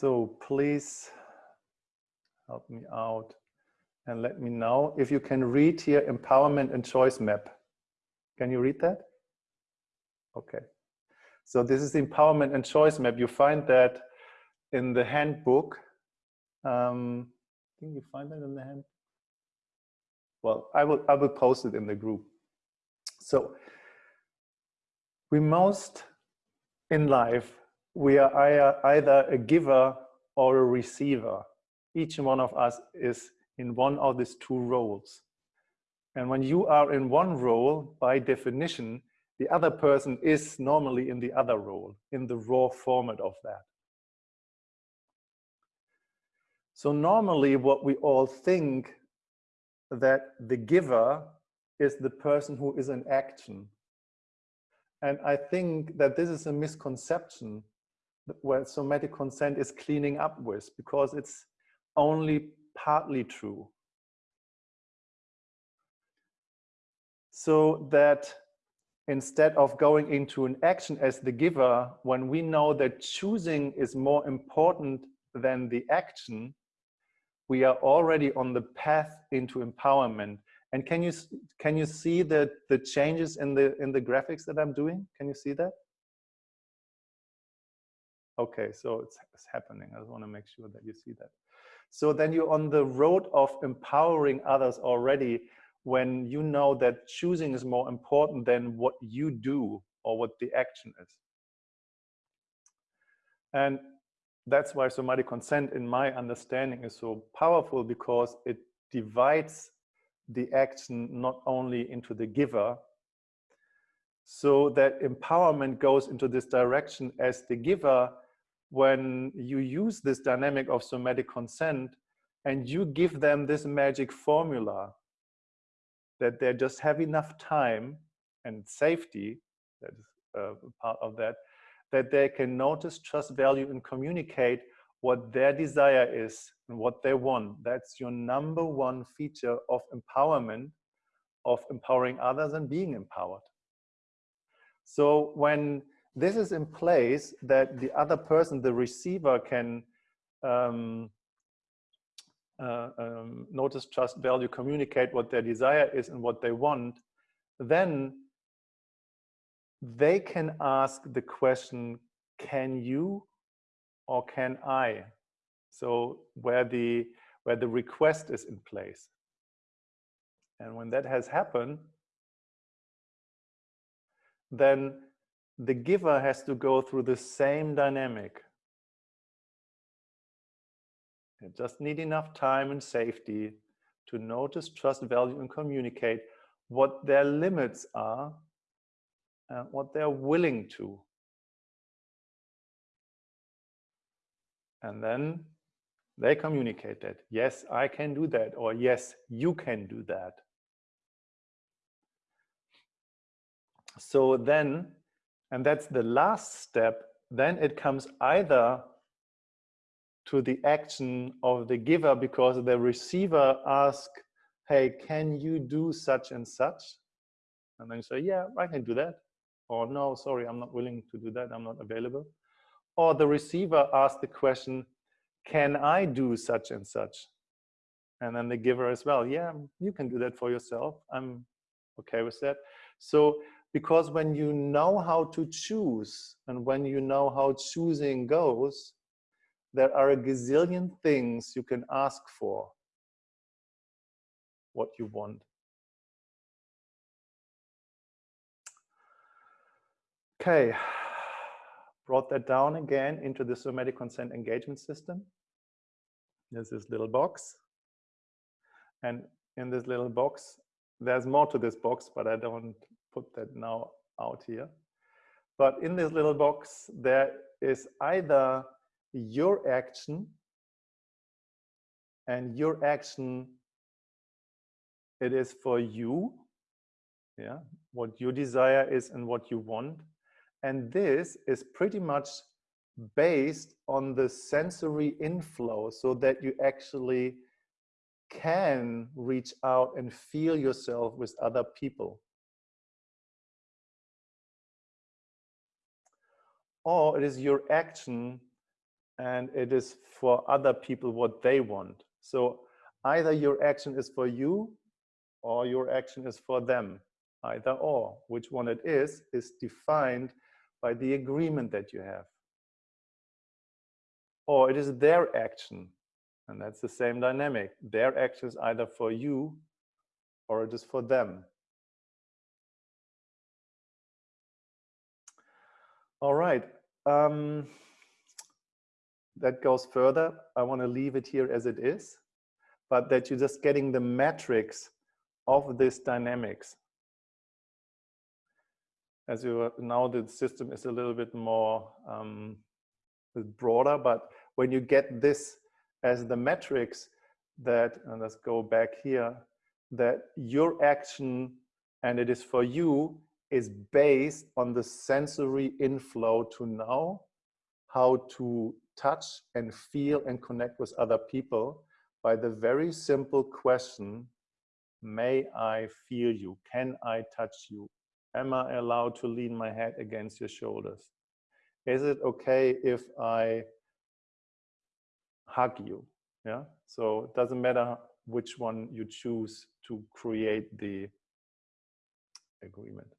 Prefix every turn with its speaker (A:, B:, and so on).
A: So please help me out and let me know if you can read here empowerment and choice map. Can you read that? Okay. So this is the empowerment and choice map. You find that in the handbook. Um, can you find that in the hand? Well, I will, I will post it in the group. So we most in life, we are either a giver or a receiver. Each one of us is in one of these two roles. And when you are in one role, by definition, the other person is normally in the other role, in the raw format of that. So normally what we all think that the giver is the person who is in action. And I think that this is a misconception where somatic consent is cleaning up with because it's only partly true. So that instead of going into an action as the giver, when we know that choosing is more important than the action, we are already on the path into empowerment. And can you can you see the the changes in the in the graphics that I'm doing? Can you see that? Okay, so it's, it's happening. I just want to make sure that you see that. So then you're on the road of empowering others already when you know that choosing is more important than what you do or what the action is. And that's why somatic consent, in my understanding, is so powerful because it divides the action not only into the giver, so that empowerment goes into this direction as the giver when you use this dynamic of somatic consent and you give them this magic formula that they just have enough time and safety, that is uh, part of that, that they can notice, trust, value, and communicate what their desire is and what they want. That's your number one feature of empowerment, of empowering others and being empowered. So when this is in place that the other person, the receiver can um, uh, um, notice, trust, value, communicate what their desire is and what they want, then they can ask the question, can you or can I? So where the, where the request is in place. And when that has happened, then the giver has to go through the same dynamic. You just need enough time and safety to notice, trust, value, and communicate what their limits are and what they're willing to. And then they communicate that, yes, I can do that, or yes, you can do that. So then and that's the last step, then it comes either to the action of the giver because the receiver asks, hey, can you do such and such? And then you say, yeah, I can do that. Or no, sorry, I'm not willing to do that. I'm not available. Or the receiver asks the question, can I do such and such? And then the giver as well, yeah, you can do that for yourself. I'm okay with that. So because when you know how to choose and when you know how choosing goes, there are a gazillion things you can ask for what you want. Okay, brought that down again into the somatic consent engagement system. There's this little box. And in this little box, there's more to this box, but I don't put that now out here. But in this little box, there is either your action and your action, it is for you, yeah, what your desire is and what you want. And this is pretty much based on the sensory inflow so that you actually can reach out and feel yourself with other people. Or it is your action and it is for other people what they want. So either your action is for you or your action is for them, either or. Which one it is, is defined by the agreement that you have. Or it is their action, and that's the same dynamic. Their action is either for you or it is for them. All right. Um, that goes further. I want to leave it here as it is, but that you're just getting the metrics of this dynamics. As you now the system is a little bit more um, broader, but when you get this as the metrics that, and let's go back here, that your action and it is for you is based on the sensory inflow to know how to touch and feel and connect with other people by the very simple question, may I feel you? Can I touch you? Am I allowed to lean my head against your shoulders? Is it okay if I hug you? Yeah. So it doesn't matter which one you choose to create the agreement.